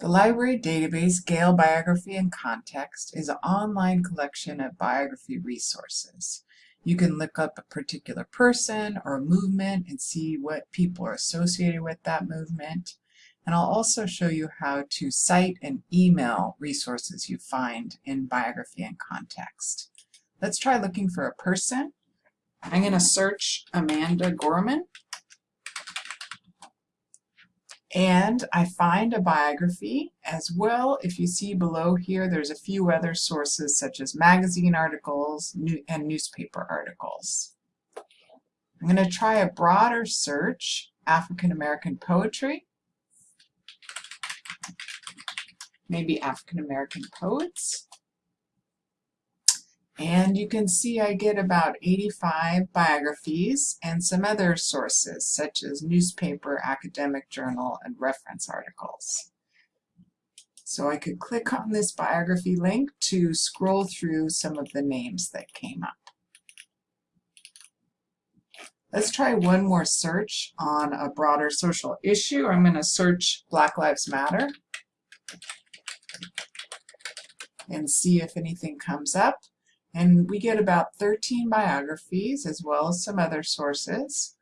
The library database, Gale Biography in Context, is an online collection of biography resources. You can look up a particular person or a movement and see what people are associated with that movement. And I'll also show you how to cite and email resources you find in biography in context. Let's try looking for a person. I'm going to search Amanda Gorman. And I find a biography as well. If you see below here, there's a few other sources such as magazine articles and newspaper articles. I'm going to try a broader search, African American poetry, maybe African American poets. And you can see I get about 85 biographies and some other sources such as newspaper, academic journal, and reference articles. So I could click on this biography link to scroll through some of the names that came up. Let's try one more search on a broader social issue. I'm going to search Black Lives Matter and see if anything comes up. And we get about 13 biographies as well as some other sources.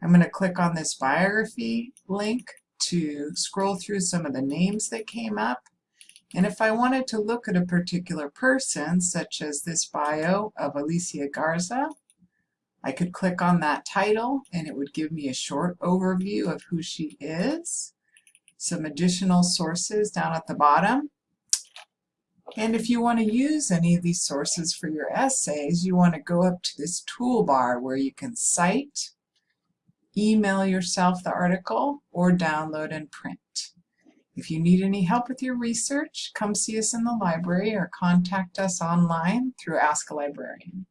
I'm going to click on this biography link to scroll through some of the names that came up. And if I wanted to look at a particular person, such as this bio of Alicia Garza, I could click on that title and it would give me a short overview of who she is. Some additional sources down at the bottom. And if you want to use any of these sources for your essays, you want to go up to this toolbar where you can cite, email yourself the article, or download and print. If you need any help with your research, come see us in the library or contact us online through Ask a Librarian.